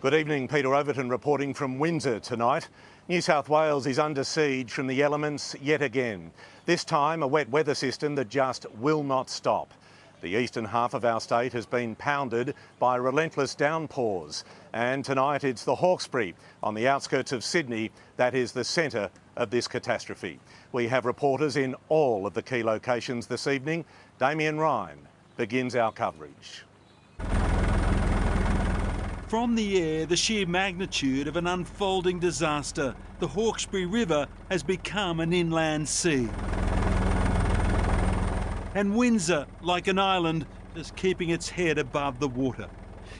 Good evening, Peter Overton reporting from Windsor tonight. New South Wales is under siege from the elements yet again. This time a wet weather system that just will not stop. The eastern half of our state has been pounded by relentless downpours and tonight it's the Hawkesbury on the outskirts of Sydney that is the centre of this catastrophe. We have reporters in all of the key locations this evening. Damien Ryan begins our coverage. From the air, the sheer magnitude of an unfolding disaster, the Hawkesbury River has become an inland sea. And Windsor, like an island, is keeping its head above the water.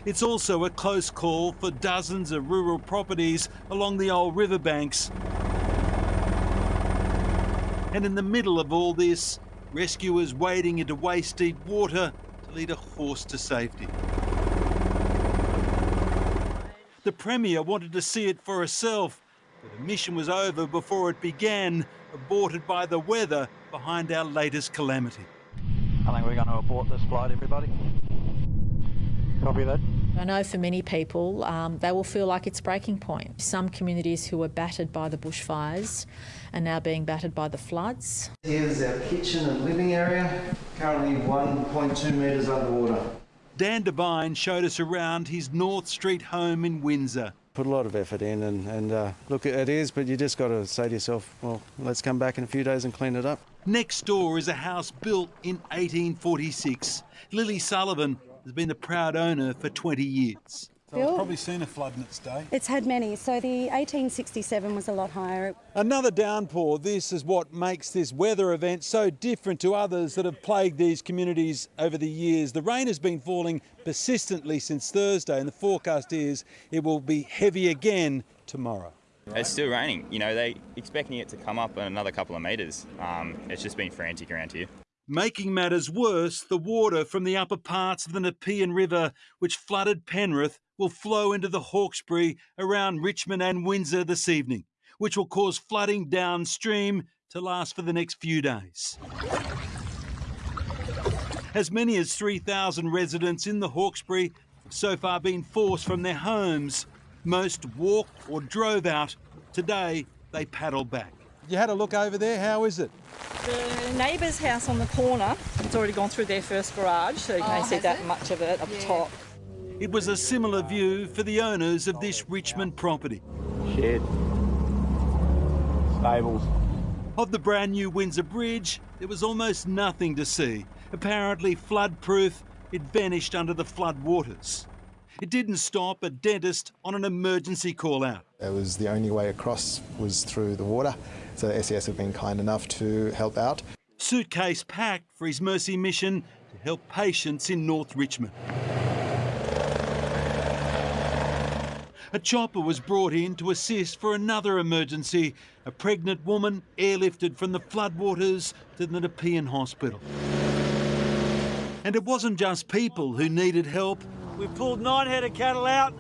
It's also a close call for dozens of rural properties along the old riverbanks. And in the middle of all this, rescuers wading into waist-deep water to lead a horse to safety. The Premier wanted to see it for herself, but the mission was over before it began, aborted by the weather behind our latest calamity. I think we're going to abort this flight, everybody. Copy that. I know for many people, um, they will feel like it's breaking point. Some communities who were battered by the bushfires are now being battered by the floods. Here's our kitchen and living area, currently 1.2 metres underwater. Dan Devine showed us around his North Street home in Windsor. Put a lot of effort in, and, and uh, look, it is, but you just got to say to yourself, well, let's come back in a few days and clean it up. Next door is a house built in 1846. Lily Sullivan has been the proud owner for 20 years. So it's probably seen a flood in its day. It's had many. So the 1867 was a lot higher. Another downpour. This is what makes this weather event so different to others that have plagued these communities over the years. The rain has been falling persistently since Thursday, and the forecast is it will be heavy again tomorrow. It's still raining. You know, they expecting it to come up another couple of metres. Um, it's just been frantic around here. Making matters worse, the water from the upper parts of the Nepean River, which flooded Penrith, will flow into the Hawkesbury around Richmond and Windsor this evening, which will cause flooding downstream to last for the next few days. As many as 3,000 residents in the Hawkesbury have so far been forced from their homes. Most walked or drove out. Today, they paddle back. You had a look over there. How is it? The neighbour's house on the corner, it's already gone through their first garage, so you oh, can't Oh, see that it? much of it up Yeah. top. It was a similar view for the owners of this Richmond property. Shed. Stables. Of the brand new Windsor Bridge, there was almost nothing to see. Apparently flood proof, it vanished under the flood waters. It didn't stop a dentist on an emergency call out. It was the only way across was through the water, so the SES have been kind enough to help out. Suitcase packed for his mercy mission to help patients in North Richmond. A chopper was brought in to assist for another emergency. A pregnant woman airlifted from the floodwaters to the Nepean Hospital. And it wasn't just people who needed help. We pulled nine head of cattle out.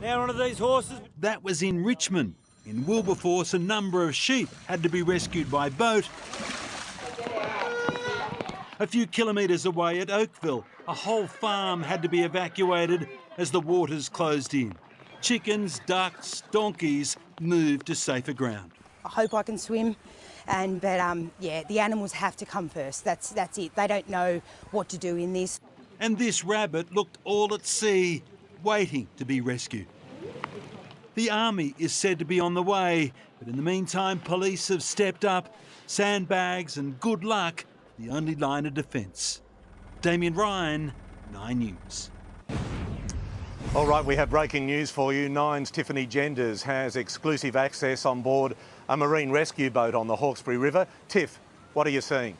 Now onto these horses. That was in Richmond. In Wilberforce, a number of sheep had to be rescued by boat. A few kilometres away at Oakville, a whole farm had to be evacuated as the waters closed in. Chickens, ducks, donkeys moved to safer ground. I hope I can swim, and but um, yeah, the animals have to come first. That's that's it. They don't know what to do in this. And this rabbit looked all at sea, waiting to be rescued. The army is said to be on the way, but in the meantime, police have stepped up. Sandbags and good luck, the only line of defence. Damien Ryan, 9 News. All right, we have breaking news for you. Nine's Tiffany Genders has exclusive access on board a marine rescue boat on the Hawkesbury River. Tiff, what are you seeing?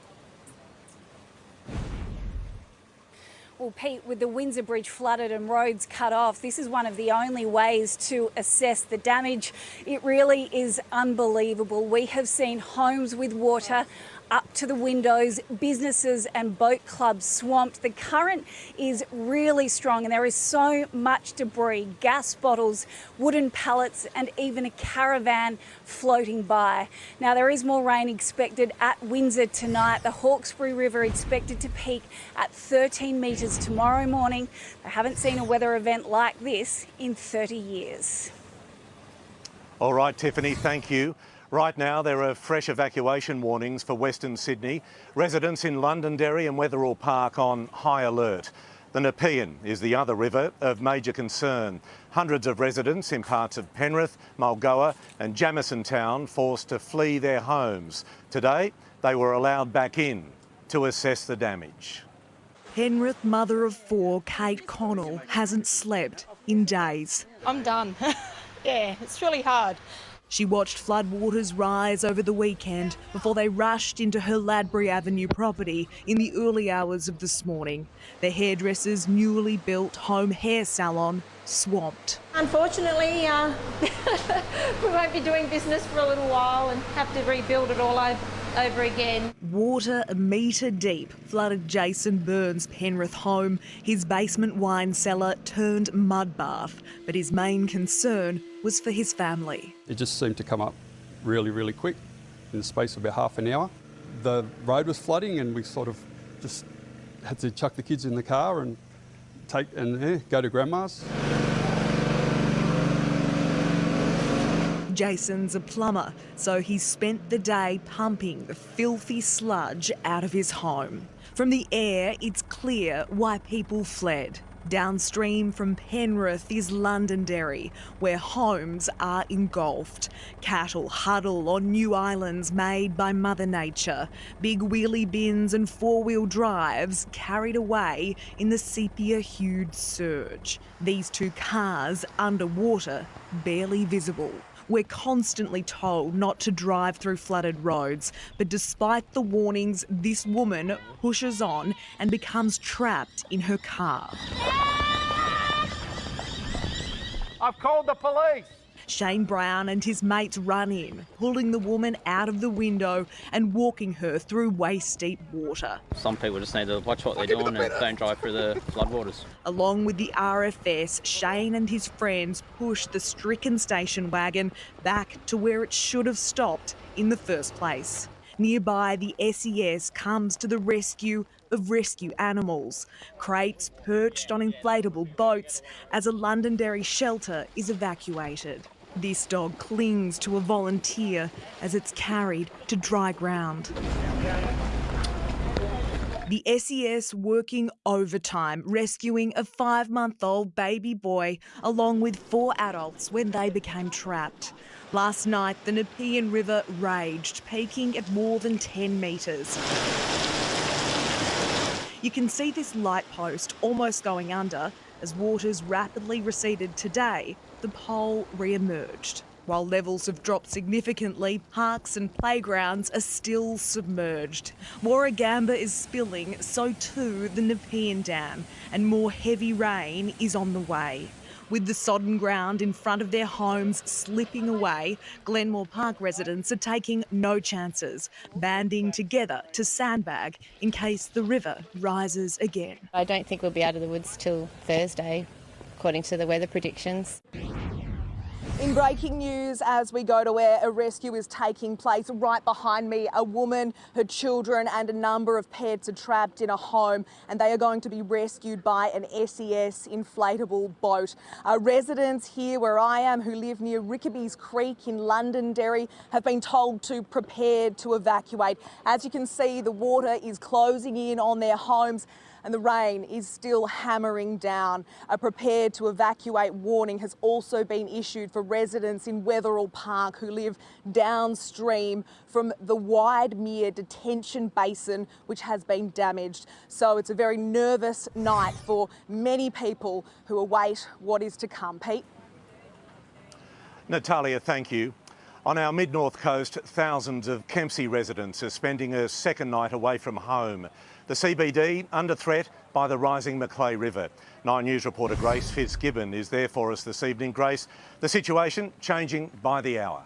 Well, Pete, with the Windsor Bridge flooded and roads cut off, this is one of the only ways to assess the damage. It really is unbelievable. We have seen homes with water up to the windows, businesses and boat clubs swamped. The current is really strong and there is so much debris, gas bottles, wooden pallets and even a caravan floating by. Now there is more rain expected at Windsor tonight. The Hawkesbury River expected to peak at 13 metres tomorrow morning. They haven't seen a weather event like this in 30 years. All right, Tiffany, thank you. Right now, there are fresh evacuation warnings for Western Sydney. Residents in Londonderry and Wetherill Park on high alert. The Nepean is the other river of major concern. Hundreds of residents in parts of Penrith, Mulgoa and Jamisontown forced to flee their homes. Today, they were allowed back in to assess the damage. Penrith mother of four, Kate Connell, hasn't slept in days. I'm done. yeah, it's really hard. She watched floodwaters rise over the weekend before they rushed into her Ladbury Avenue property in the early hours of this morning. The hairdresser's newly built home hair salon swamped. Unfortunately, uh, we won't be doing business for a little while and have to rebuild it all over over again. Water a metre deep flooded Jason Burns' Penrith home. His basement wine cellar turned mud bath, but his main concern was for his family. It just seemed to come up really, really quick in the space of about half an hour. The road was flooding and we sort of just had to chuck the kids in the car and take and eh, go to grandma's. Jason's a plumber, so he spent the day pumping the filthy sludge out of his home. From the air, it's clear why people fled. Downstream from Penrith is Londonderry, where homes are engulfed. Cattle huddle on new islands made by Mother Nature. Big wheelie bins and four wheel drives carried away in the sepia hued surge. These two cars underwater, barely visible. We're constantly told not to drive through flooded roads, but despite the warnings, this woman pushes on and becomes trapped in her car. I've called the police. Shane Brown and his mates run in, pulling the woman out of the window and walking her through waist deep water. Some people just need to watch what they're doing and don't drive through the floodwaters. Along with the RFS, Shane and his friends push the stricken station wagon back to where it should have stopped in the first place. Nearby, the SES comes to the rescue of rescue animals. Crates perched on inflatable boats as a Londonderry shelter is evacuated. This dog clings to a volunteer as it's carried to dry ground. The SES working overtime, rescuing a five month old baby boy along with four adults when they became trapped. Last night, the Nepean River raged, peaking at more than 10 metres. You can see this light post almost going under as waters rapidly receded today, the pole re-emerged. While levels have dropped significantly, parks and playgrounds are still submerged. Warragamba is spilling, so too the Nepean Dam, and more heavy rain is on the way. With the sodden ground in front of their homes slipping away, Glenmore Park residents are taking no chances, banding together to sandbag in case the river rises again. I don't think we'll be out of the woods till Thursday, according to the weather predictions. In breaking news, as we go to where a rescue is taking place, right behind me, a woman, her children, and a number of pets are trapped in a home, and they are going to be rescued by an SES inflatable boat. Uh, residents here where I am, who live near Rickaby's Creek in Londonderry, have been told to prepare to evacuate. As you can see, the water is closing in on their homes and the rain is still hammering down. A prepared to evacuate warning has also been issued for residents in Wetherill Park who live downstream from the Widemere detention basin, which has been damaged. So it's a very nervous night for many people who await what is to come. Pete? Natalia, thank you. On our mid-north coast, thousands of Kempsey residents are spending a second night away from home. The CBD under threat by the rising Macleay River. Nine News reporter Grace Fitzgibbon is there for us this evening. Grace, the situation changing by the hour.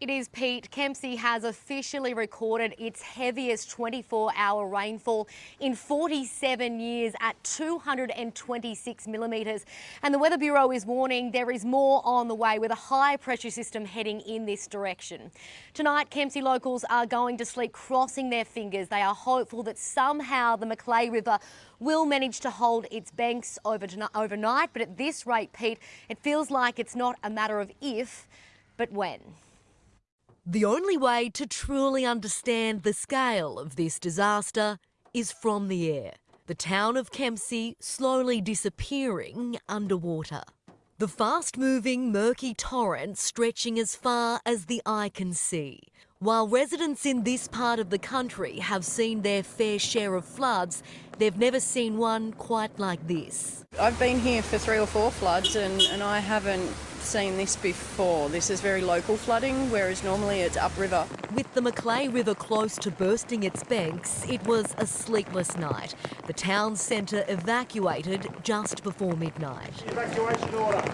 It is Pete. Kempsey has officially recorded its heaviest 24 hour rainfall in 47 years at 226 millimetres. And the Weather Bureau is warning there is more on the way with a high pressure system heading in this direction. Tonight, Kempsey locals are going to sleep crossing their fingers. They are hopeful that somehow the Macleay River will manage to hold its banks over overnight. But at this rate, Pete, it feels like it's not a matter of if, but when. The only way to truly understand the scale of this disaster is from the air. The town of Kempsey slowly disappearing underwater. The fast moving, murky torrent stretching as far as the eye can see. While residents in this part of the country have seen their fair share of floods, they've never seen one quite like this. I've been here for three or four floods and, and I haven't seen this before. This is very local flooding, whereas normally it's upriver. With the Macleay River close to bursting its banks, it was a sleepless night. The town centre evacuated just before midnight. Evacuation order.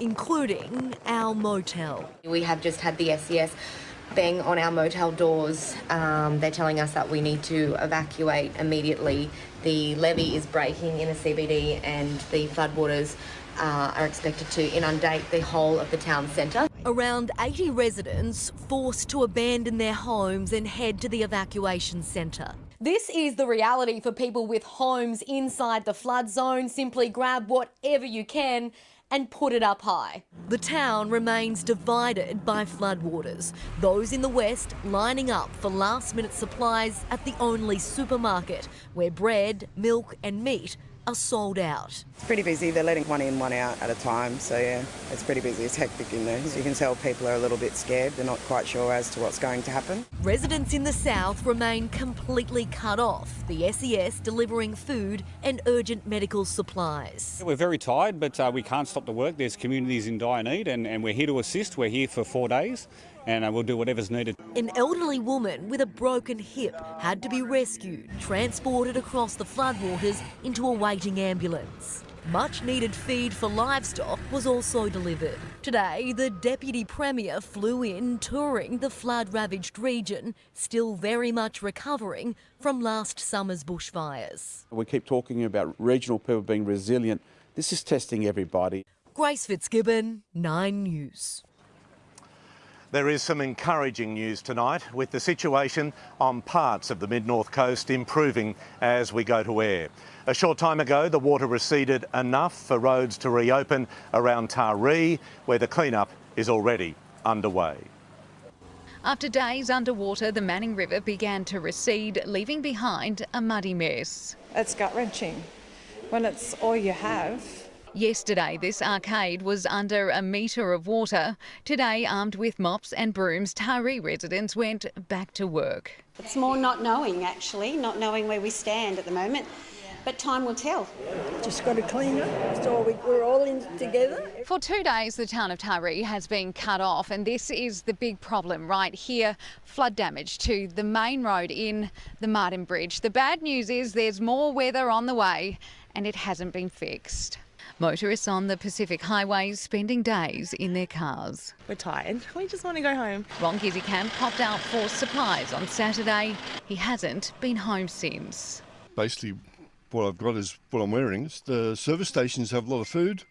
Including our motel. We have just had the SES bang on our motel doors. Um, they're telling us that we need to evacuate immediately. The levee is breaking in the CBD and the floodwaters uh, are expected to inundate the whole of the town centre. Around 80 residents forced to abandon their homes and head to the evacuation centre. This is the reality for people with homes inside the flood zone. Simply grab whatever you can and put it up high. The town remains divided by floodwaters. Those in the west lining up for last minute supplies at the only supermarket where bread, milk and meat are sold out. It's pretty busy. They're letting one in, one out at a time. So yeah, it's pretty busy. It's hectic in there. So you can tell people are a little bit scared. They're not quite sure as to what's going to happen. Residents in the south remain completely cut off. The SES delivering food and urgent medical supplies. We're very tired, but uh, we can't stop the work. There's communities in dire need, and, and we're here to assist. We're here for four days and uh, we'll do whatever's needed. An elderly woman with a broken hip had to be rescued, transported across the floodwaters into a waiting ambulance. Much needed feed for livestock was also delivered. Today, the Deputy Premier flew in touring the flood ravaged region, still very much recovering from last summer's bushfires. We keep talking about regional people being resilient. This is testing everybody. Grace Fitzgibbon, 9 News. There is some encouraging news tonight with the situation on parts of the mid-north coast improving as we go to air. A short time ago, the water receded enough for roads to reopen around Taree, where the clean-up is already underway. After days underwater, the Manning River began to recede, leaving behind a muddy mess. It's gut-wrenching when it's all you have. Yesterday, this arcade was under a metre of water. Today, armed with mops and brooms, Taree residents went back to work. It's more not knowing, actually, not knowing where we stand at the moment. But time will tell. Just got to clean up, so we, we're all in together. For two days, the town of Taree has been cut off, and this is the big problem right here flood damage to the main road in the Martin Bridge. The bad news is there's more weather on the way, and it hasn't been fixed. Motorists on the Pacific Highways spending days in their cars. We're tired. We just want to go home. Ron Camp popped out for supplies on Saturday. He hasn't been home since. Basically, what I've got is what I'm wearing. The service stations have a lot of food,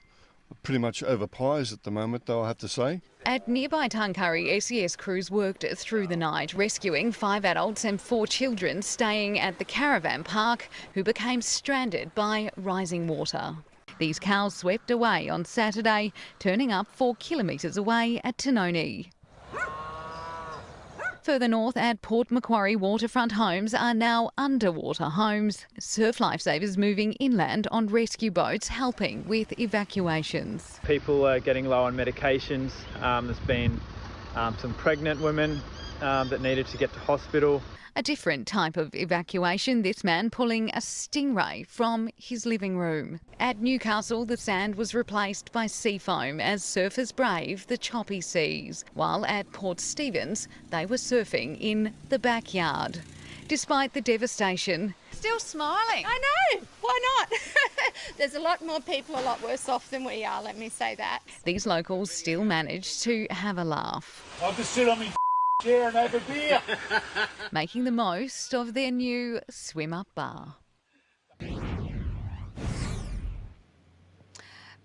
pretty much over pies at the moment, though, I have to say. At nearby Tuncurry, SES crews worked through the night, rescuing five adults and four children staying at the caravan park who became stranded by rising water. These cows swept away on Saturday, turning up four kilometres away at Tinonee. Further north at Port Macquarie, waterfront homes are now underwater homes. Surf lifesavers moving inland on rescue boats helping with evacuations. People are getting low on medications. Um, there's been um, some pregnant women um, that needed to get to hospital. A different type of evacuation, this man pulling a stingray from his living room. At Newcastle, the sand was replaced by sea foam as surfers brave the choppy seas, while at Port Stephens, they were surfing in the backyard. despite the devastation. Still smiling. I know. Why not? There's a lot more people a lot worse off than we are, let me say that. These locals still managed to have a laugh. I'll just sit on my chair and have a beer. making the most of their new swim up bar.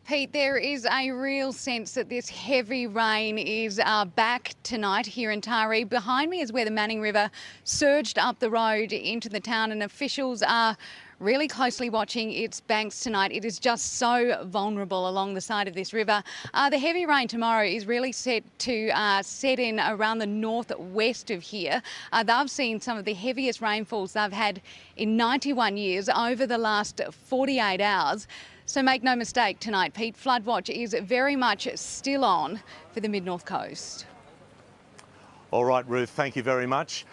Pete, there is a real sense that this heavy rain is uh, back tonight here in Taree. Behind me is where the Manning River surged up the road into the town, and officials are really closely watching its banks tonight. It is just so vulnerable along the side of this river. Uh, the heavy rain tomorrow is really set to uh, set in around the northwest of here. Uh, they've seen some of the heaviest rainfalls they've had in 91 years over the last 48 hours. So make no mistake tonight, Pete, flood watch is very much still on for the mid-north coast. All right, Ruth, thank you very much.